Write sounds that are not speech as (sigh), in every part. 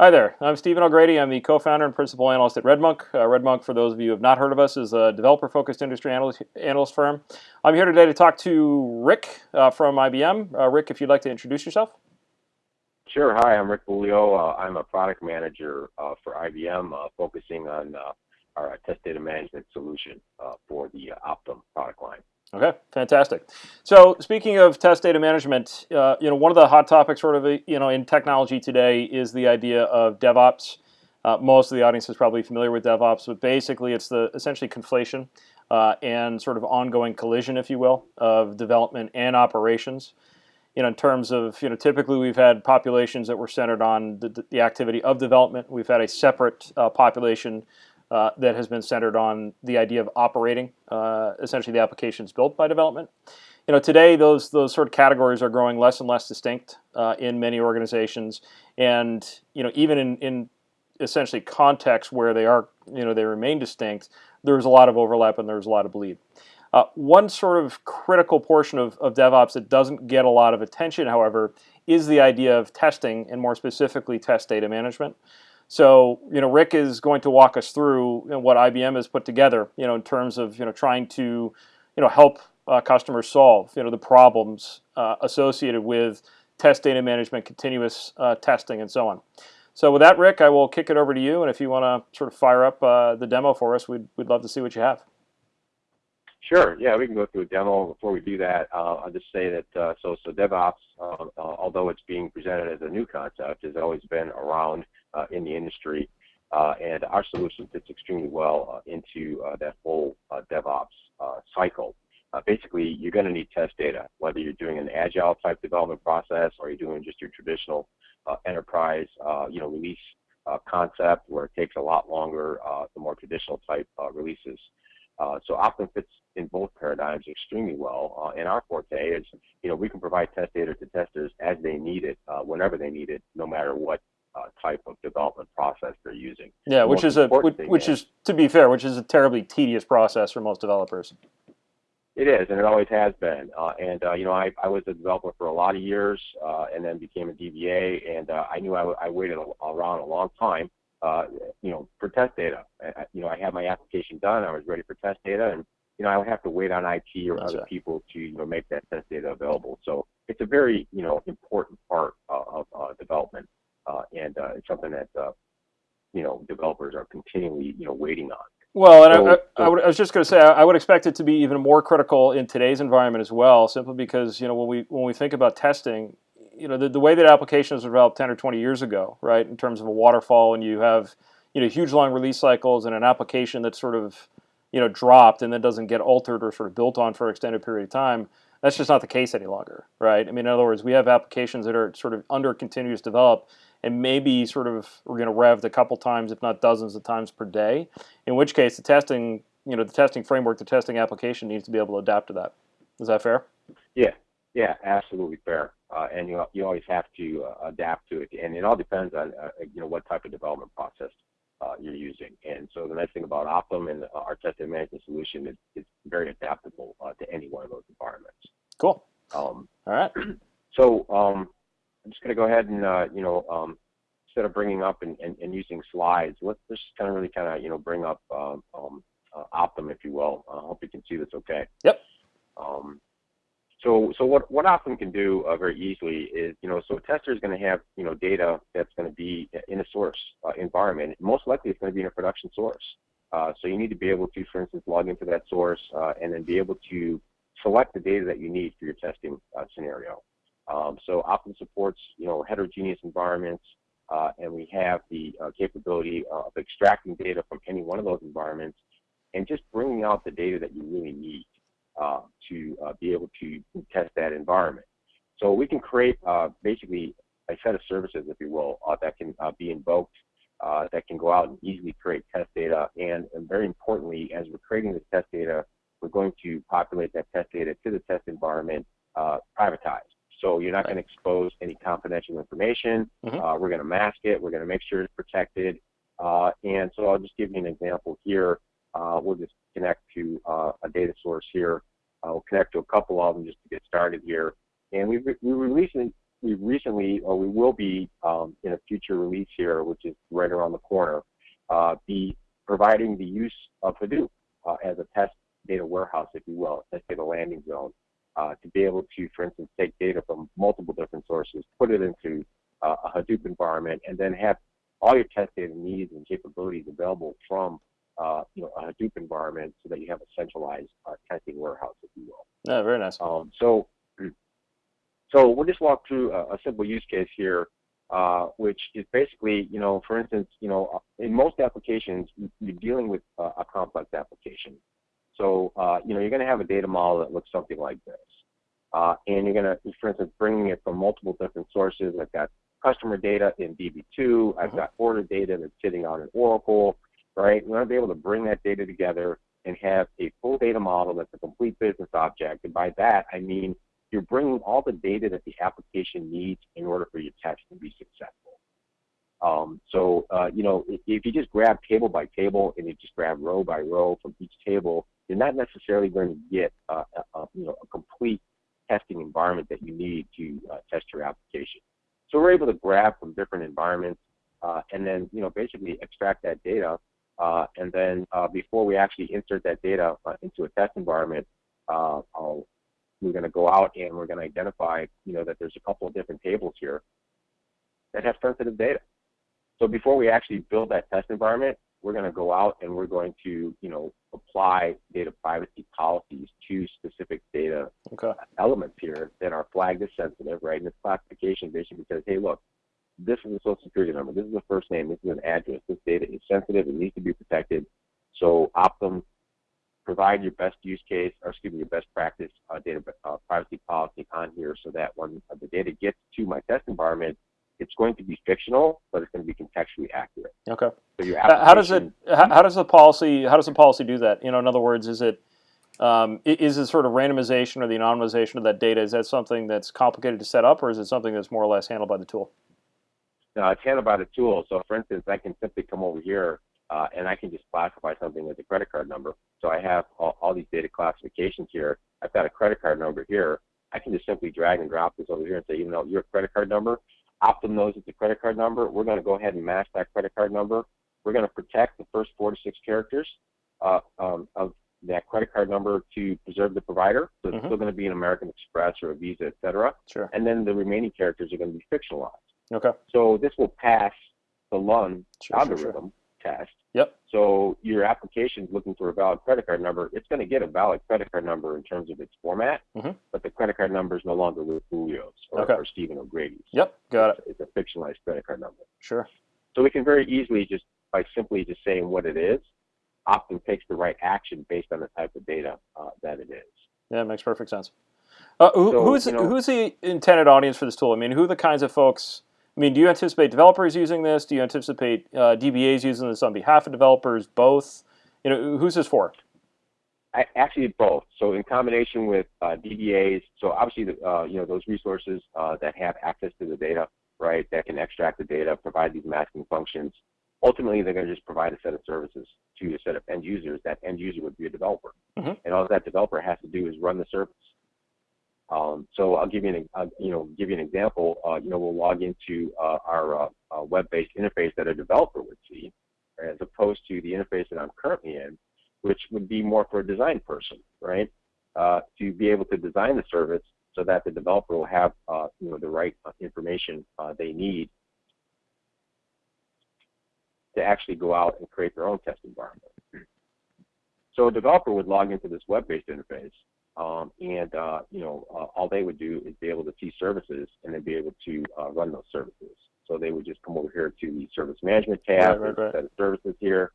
Hi there, I'm Stephen O'Grady. I'm the co-founder and principal analyst at RedMonk. Uh, RedMonk, for those of you who have not heard of us, is a developer-focused industry analyst, analyst, firm. I'm here today to talk to Rick uh, from IBM. Uh, Rick, if you'd like to introduce yourself. Sure. Hi, I'm Rick Bulio. Uh, I'm a product manager uh, for IBM, uh, focusing on our test data management solution for the Optim product line. Okay, fantastic. So speaking of test data management, uh, you know, one of the hot topics sort of, you know, in technology today is the idea of DevOps. Uh, most of the audience is probably familiar with DevOps, but basically it's the essentially conflation uh, and sort of ongoing collision, if you will, of development and operations. You know, in terms of, you know, typically we've had populations that were centered on the, the activity of development. We've had a separate uh, population uh, that has been centered on the idea of operating uh, essentially the applications built by development. You know, today those those sort of categories are growing less and less distinct uh, in many organizations, and you know even in, in essentially contexts where they are you know they remain distinct, there's a lot of overlap and there's a lot of bleed. Uh, one sort of critical portion of, of DevOps that doesn't get a lot of attention, however, is the idea of testing and more specifically test data management. So, you know, Rick is going to walk us through you know, what IBM has put together, you know, in terms of, you know, trying to, you know, help uh, customers solve, you know, the problems uh, associated with test data management, continuous uh, testing, and so on. So with that, Rick, I will kick it over to you, and if you want to sort of fire up uh, the demo for us, we'd, we'd love to see what you have. Sure. Yeah, we can go through a demo. Before we do that, uh, I'll just say that uh, so so DevOps, uh, uh although it's being presented as a new concept, has always been around Uh, in the industry, uh, and our solution fits extremely well uh, into uh, that whole DevOps cycle. basically, you're going to need test data, whether you're doing an agile type development process or you're doing just your traditional enterprise, you know, release concept where it takes a lot longer, the more traditional type releases. Uh, so Optim fits in both paradigms extremely well. Uh, and our forte is, you know, we can provide test data to testers as they need it, uh, whenever they need it, no matter what uh, type of development process they're using. Yeah, the which is a which, which is, to be fair, which is a terribly tedious process for most developers. It is, and it always has been. Uh, and uh, you know, I, I was a developer for a lot of years, and then became a DBA, and I knew I, I waited a, around a long time uh, you know, for test data. I, you know, I had my application done. I was ready for test data, and you know, I would have to wait on IT or That's other right. people to you know make that test data available. So it's a very you know important part uh, of uh, development, uh, and uh, it's something that uh, you know developers are continually you know waiting on. Well, and so, I, I, I, would, I, was just going to say, I would expect it to be even more critical in today's environment as well, simply because you know when we when we think about testing, you know, the, the way that applications were developed 10 or 20 years ago, right, in terms of a waterfall, and you have, you know, huge long release cycles and an application that's sort of, you know, dropped and then doesn't get altered or sort of built on for an extended period of time, that's just not the case any longer, right? I mean, in other words, we have applications that are sort of under continuous develop and maybe sort of we're going to rev a couple times, if not dozens of times per day, in which case the testing, you know, the testing framework, the testing application needs to be able to adapt to that. Is that fair? Yeah, yeah, absolutely fair. Uh, and you you always have to uh, adapt to it, and it all depends on uh, you know what type of development process uh, you're using. And so the nice thing about Optim and our testing management solution is it's very adaptable uh, to any one of those environments. Cool. Um, all right. (clears throat) So um, I'm just going to go ahead and uh, you know um, instead of bringing up and, and, and, using slides, let's just kind of really kind of you know bring up um, um, Optim, if you will. I hope you can see this okay. Yep. Um, so, so what, what Optim can do uh, very easily is, you know, so a tester is going to have, you know, data that's going to be in a source uh, environment. Most likely it's going to be in a production source. Uh, so you need to be able to, for instance, log into that source uh, and then be able to select the data that you need for your testing uh, scenario. Um, so Optim supports, you know, heterogeneous environments, uh, and we have the capability of extracting data from any one of those environments and just bringing out the data that you really need uh, to uh, be able to test that environment. So we can create uh, basically a set of services, if you will, uh, that can uh, be invoked, uh, that can go out and easily create test data. And, and, very importantly, as we're creating this test data, we're going to populate that test data to the test environment privatized. So you're not going to expose any confidential information. Mm-hmm. we're going to mask it. We're going to make sure it's protected. and so I'll just give you an example here. we'll just connect to a data source here. I'll connect to a couple of them just to get started here. And we, re we released we recently, or we will be um, in a future release here, which is right around the corner, uh, be providing the use of Hadoop uh, as a test data warehouse, if you will, test data landing zone, uh, to be able to, for instance, take data from multiple different sources, put it into uh, a Hadoop environment, and then have all your test data needs and capabilities available from uh, you know, a Hadoop environment so that you have a centralized uh, testing warehouse, if you will. Yeah, very nice. Um, so, (clears throat) so we'll just walk through a, a simple use case here, uh, which is basically, you know, for instance, you know, in most applications, you're dealing with uh, a complex application. So, uh, you know, you're going to have a data model that looks something like this. Uh, and you're going to, for instance, bringing it from multiple different sources. I've got customer data in DB2. I've mm-hmm. got order data that's sitting on an Oracle right? We want to be able to bring that data together and have a full data model that's a complete business object. And by that, I mean you're bringing all the data that the application needs in order for your test to be successful. Um, so, uh, you know, if, if, you just grab table by table and you just grab row by row from each table, you're not necessarily going to get uh, a, a, you know, a complete testing environment that you need to uh, test your application. So we're able to grab from different environments uh, and then, you know, basically extract that data uh, and then uh, before we actually insert that data into a test environment, we're going to go out and we're going to identify, you know, that there's a couple of different tables here that have sensitive data. So before we actually build that test environment, we're going to go out and we're going to, you know, apply data privacy policies to specific data okay. elements here that are flagged as sensitive, right? And this classification basically says, hey, look, this is a social security number, this is a first name, this is an address, this data is sensitive, it needs to be protected. So Optim, provide your best use case, or excuse me, your best practice uh, data uh, privacy policy on here so that when the data gets to my test environment, it's going to be fictional, but it's going to be contextually accurate. Okay. So how does it? How, how, does the policy? How does the policy do that? You know, in other words, is it um, is it sort of randomization or the anonymization of that data? Is that something that's complicated to set up, or is it something that's more or less handled by the tool? uh, it's handled by the tool. So for instance, I can simply come over here uh, and I can just classify something as a credit card number. So I have all, all, these data classifications here. I've got a credit card number here. I can just simply drag and drop this over here and say, you know, your credit card number, Optim knows it's a credit card number. We're going to go ahead and match that credit card number. We're going to protect the first four to six characters uh, um, of that credit card number to preserve the provider. So it's mm-hmm. still going to be an American Express or a Visa, et cetera. Sure. And then the remaining characters are going to be fictionalized. Okay. So this will pass the Luhn sure, algorithm sure, sure. Test. Yep. So your application is looking for a valid credit card number. It's going to get a valid credit card number in terms of its format, mm-hmm. but the credit card number is no longer with Julio's or, okay. or Stephen O'Grady's. Yep, got it's, it. It's a fictionalized credit card number. Sure. So we can very easily just by simply just saying what it is, often takes the right action based on the type of data uh, that it is. Yeah, it makes perfect sense. Uh, who, so, who's you know, who's the intended audience for this tool? I mean, who are the kinds of folks I mean, do you anticipate developers using this? Do you anticipate uh, DBAs using this on behalf of developers? Both? You know, who's this for? I, actually, both. So in combination with uh, DBAs, so obviously, the, uh, you know, those resources uh, that have access to the data, right, that can extract the data, provide these masking functions. Ultimately, they're going to just provide a set of services to a set of end users. That end user would be a developer, mm-hmm. and all that developer has to do is run the service. Um, so I'll give you an, uh, you know, give you an example. Uh, you know, we'll log into uh, our uh, uh, web-based interface that a developer would see, as opposed to the interface that I'm currently in, which would be more for a design person, right? Uh, to be able to design the service so that the developer will have, you know, the right information they need to actually go out and create their own test environment. So a developer would log into this web-based interface um, and uh, you know, uh, all they would do is be able to see services and then be able to uh, run those services. So they would just come over here to the service management tab, right, right, right. set of services here.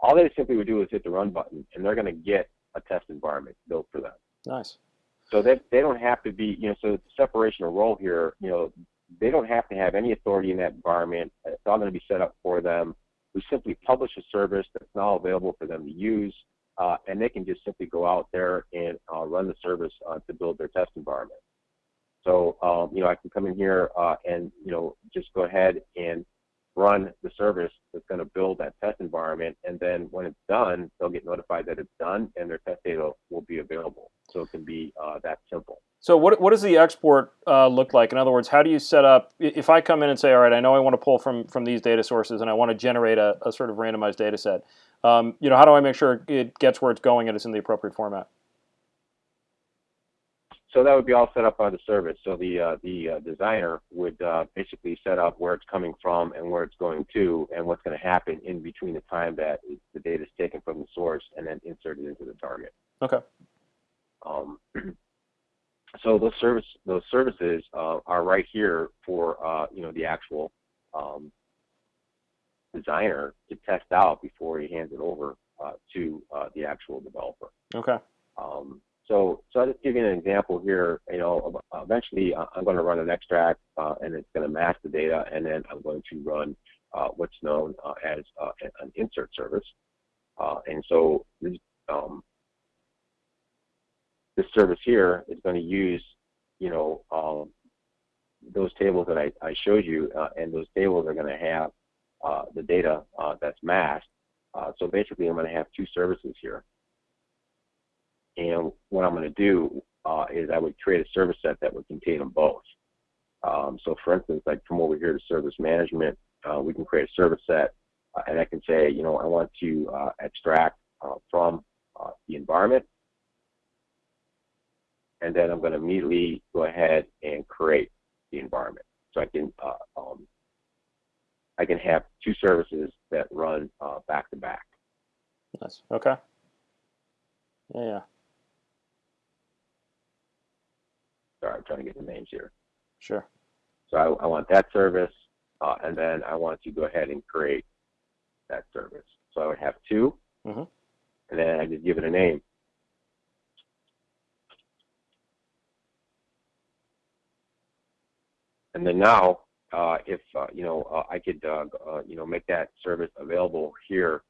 All they simply would do is hit the run button, and they're going to get a test environment built for them. Nice. So they they don't have to be, you know, so the separation of role here, you know, they don't have to have any authority in that environment. It's all going to be set up for them. We simply publish a service that's now available for them to use uh, and they can just simply go out there and uh, run the service uh, to build their test environment. So, um, you know, I can come in here uh, and, you know, just go ahead and run the service that's going to build that test environment. And then when it's done, they'll get notified that it's done and their test data will be available. So it can be uh, that simple. So what, what does the export uh, look like? In other words, how do you set up, if I come in and say, all right, I know I want to pull from, from these data sources and I want to generate a, a sort of randomized data set, um, you know, how do I make sure it gets where it's going and it's in the appropriate format? So that would be all set up by the service. So the uh, the uh, designer would uh, basically set up where it's coming from and where it's going to, and what's going to happen in between the time that the data is taken from the source and then inserted into the target. Okay. Um, (clears throat) so those service those services uh, are right here for uh, you know the actual um, designer to test out before he hands it over uh, to the actual developer. Okay. Um, so, so I'll just give you an example here. You know, eventually I'm going to run an extract uh, and it's going to mask the data, and then I'm going to run uh, what's known uh, as uh, an insert service. Uh, and so this, um, this service here is going to use, you know, um, those tables that I, I showed you, uh, and those tables are going to have the data that's masked. so basically, I'm going to have two services here. And what I'm going to do uh, is I would create a service set that would contain them both. Um, so for instance, like come over here to service management, uh, we can create a service set uh, and I can say, you know, I want to uh, extract uh, from uh, the environment. And then I'm going to immediately go ahead and create the environment. So I can um, I can have two services that run back to back. Nice. Okay. Yeah, yeah. Sorry, I'm trying to get the names here. Sure. So I, I want that service, uh, and then I want to go ahead and create that service. So I would have 2 mm-hmm. and then I just give it a name. And then now, uh, if uh, you know, uh, I could uh, uh, you know make that service available here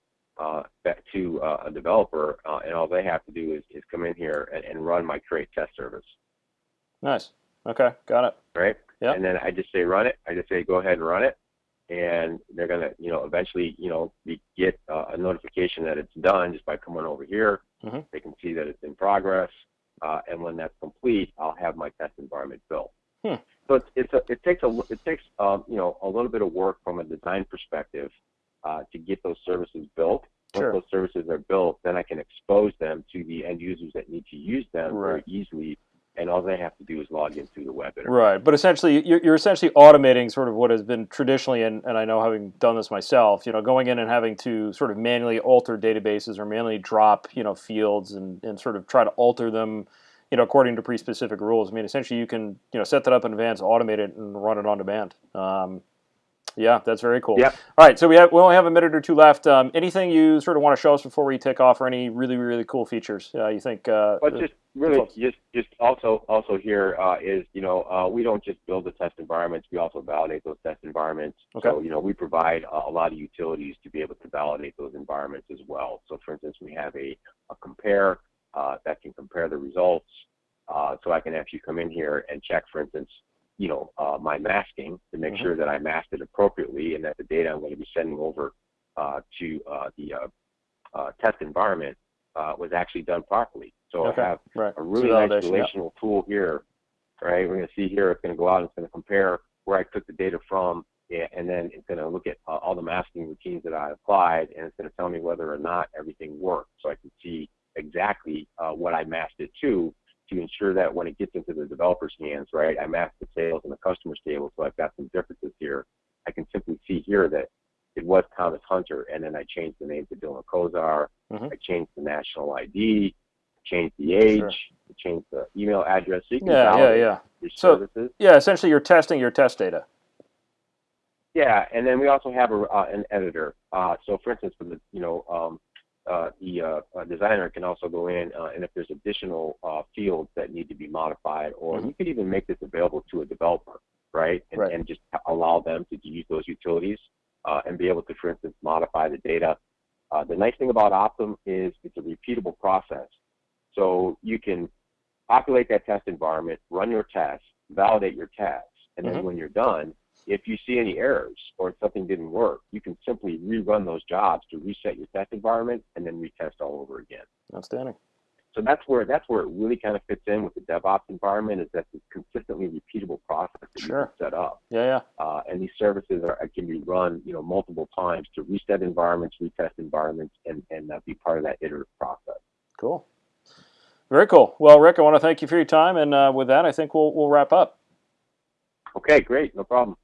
back to a developer, and all they have to do is, is come in here and, and run my create test service. Nice. Okay, got it. Right. Yeah. And then I just say run it. I just say go ahead and run it, and they're gonna, you know, eventually, you know, get uh, a notification that it's done just by coming over here. Mm-hmm. They can see that it's in progress, uh, and when that's complete, I'll have my test environment built. Hmm. So it's, it's a, it takes a it takes um, you know a little bit of work from a design perspective uh, to get those services built. Once sure. those services are built, then I can expose them to the end users that need to use them right. very easily and all they have to do is log in through the web interface. Right, but essentially, you're, you're essentially automating sort of what has been traditionally, and, and I know having done this myself, you know, going in and having to sort of manually alter databases or manually drop, you know, fields and, and sort of try to alter them, you know, according to pre-specific rules. I mean, essentially, you can, you know, set that up in advance, automate it, and run it on demand. Um, yeah, that's very cool. Yep. All right, so we have we only have a minute or two left. Um, anything you sort of want to show us before we take off, or any really really cool features uh, you think? Uh, well, just really just just also also here uh, is you know uh, we don't just build the test environments, we also validate those test environments. Okay. So you know we provide a, a lot of utilities to be able to validate those environments as well. So for instance, we have a, a compare uh, that can compare the results. Uh, so I can actually come in here and check, for instance, you know, uh, my masking to make mm-hmm. sure that I masked it appropriately and that the data I'm going to be sending over uh, to uh, the uh, uh, test environment uh, was actually done properly. So okay. I have right. a really nice relational tool here, right? We're going to see here it's going to go out and it's going to compare where I took the data from and then it's going to look at all the masking routines that I applied and it's going to tell me whether or not everything worked so I can see exactly what I masked it to to ensure that when it gets into the developer's hands, right, I mask the sales and the customers table, so I've got some differences here. I can simply see here that it was Thomas Hunter, and then I changed the name to Dylan Kozar. Mm-hmm. I changed the national ID, changed the age, sure. changed the email address. So yeah, yeah, yeah. So, services. yeah, essentially, you're testing your test data. Yeah, and then we also have a, uh, an editor. Uh, so, for instance, for the you know um, uh, the uh, designer can also go in uh, and if there's additional uh, fields that need to be modified, or mm-hmm. you could even make this available to a developer, right? And, right. and just allow them to use those utilities uh, and be able to, for instance, modify the data. Uh, the nice thing about Optim is it's a repeatable process. So you can populate that test environment, run your tests, validate your tests, and then mm-hmm. when you're done, if you see any errors or something didn't work, you can simply rerun those jobs to reset your test environment and then retest all over again. Outstanding. so that's where that's where it really kind of fits in with the DevOps environment is that it's consistently repeatable process that sure. you can set up. Yeah, yeah. Uh, and these services are can be run, you know, multiple times to reset environments, retest environments, and and uh, be part of that iterative process. Cool. Very cool. Well, Rick, I want to thank you for your time, and uh, with that, I think we'll we'll wrap up. Okay, great, no problem.